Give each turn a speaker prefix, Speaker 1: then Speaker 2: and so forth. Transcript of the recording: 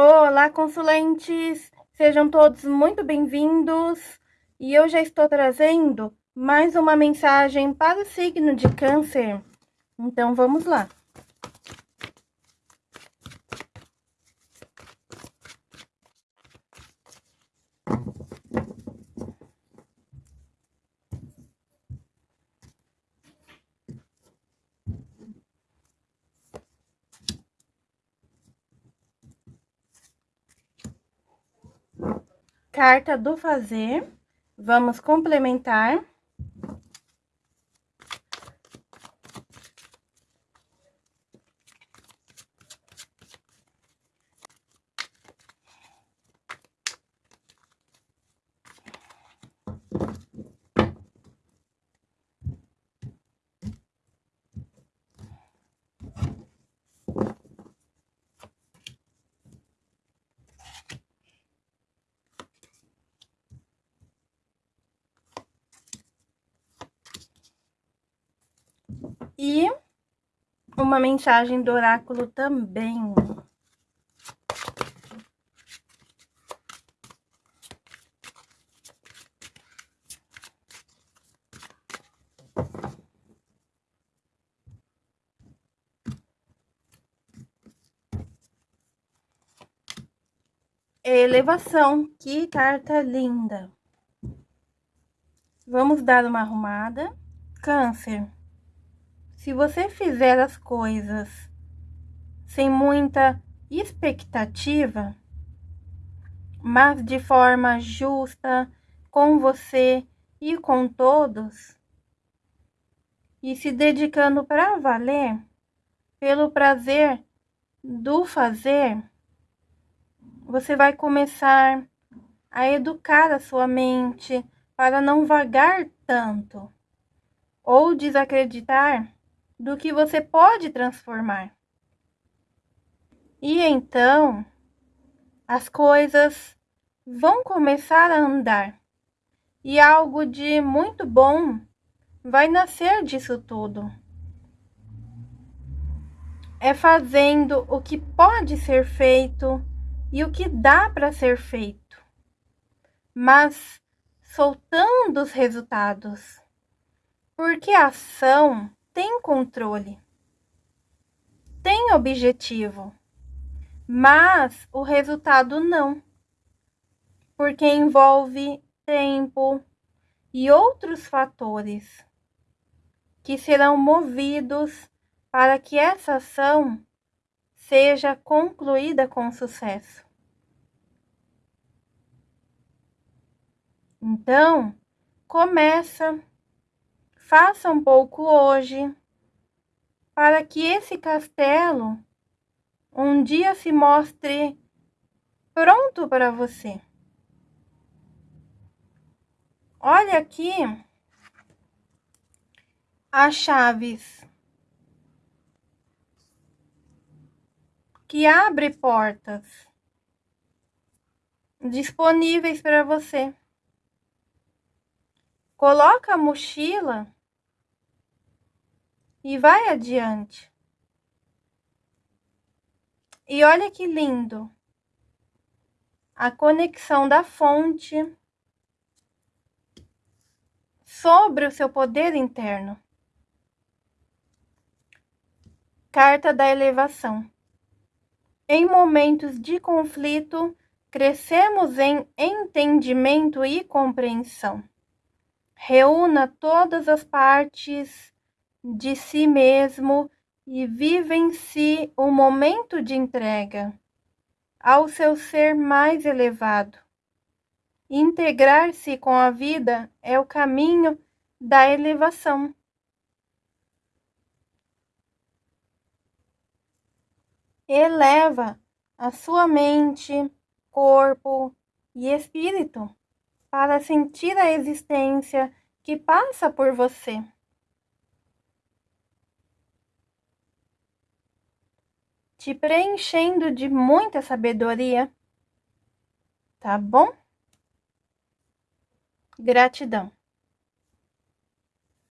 Speaker 1: Olá, consulentes! Sejam todos muito bem-vindos. E eu já estou trazendo mais uma mensagem para o signo de câncer. Então, vamos lá. Carta do fazer. Vamos complementar. E uma mensagem do oráculo também. Elevação, que carta linda. Vamos dar uma arrumada. Câncer. Se você fizer as coisas sem muita expectativa, mas de forma justa com você e com todos, e se dedicando para valer, pelo prazer do fazer, você vai começar a educar a sua mente para não vagar tanto ou desacreditar do que você pode transformar. E então as coisas vão começar a andar e algo de muito bom vai nascer disso tudo. É fazendo o que pode ser feito e o que dá para ser feito, mas soltando os resultados, porque a ação tem controle, tem objetivo, mas o resultado não, porque envolve tempo e outros fatores que serão movidos para que essa ação seja concluída com sucesso. Então, começa Faça um pouco hoje, para que esse castelo um dia se mostre pronto para você. Olha aqui as chaves que abre portas disponíveis para você. Coloca a mochila e vai adiante. E olha que lindo. A conexão da fonte sobre o seu poder interno. Carta da elevação. Em momentos de conflito, crescemos em entendimento e compreensão. Reúna todas as partes de si mesmo e vive em si o momento de entrega ao seu ser mais elevado. Integrar-se com a vida é o caminho da elevação. Eleva a sua mente, corpo e espírito para sentir a existência que passa por você. Te preenchendo de muita sabedoria. Tá bom? Gratidão.